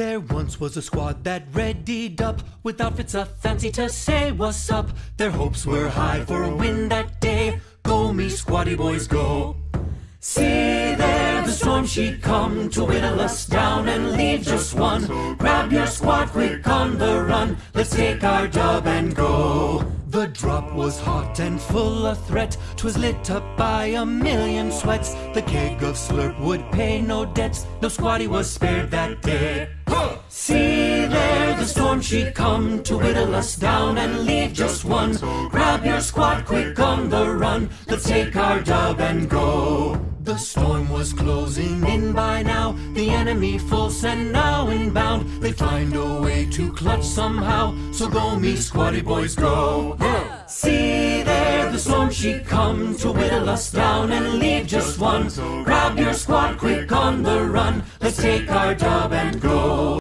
There once was a squad that readied up with outfits a fancy to say what's up. Their hopes were high for a win that day. Go me squatty boys go. See there the storm she'd come to whittle us down and leave just one. Grab your squad quick on the run. Let's take our dub and go. The drop was hot and full of threat. 'Twas lit up by a million sweats. The keg of slurp would pay no debts. No squatty was spared that day. She'd come to whittle us down and leave just one. Grab your squad quick on the run. Let's take our dub and go. The storm was closing in by now. The enemy full send now inbound. They find a way to clutch somehow. So go me squatty boys go. See there, the storm she'd come to whittle us down and leave just one. Grab your squad quick on the run. Let's take our dub and go.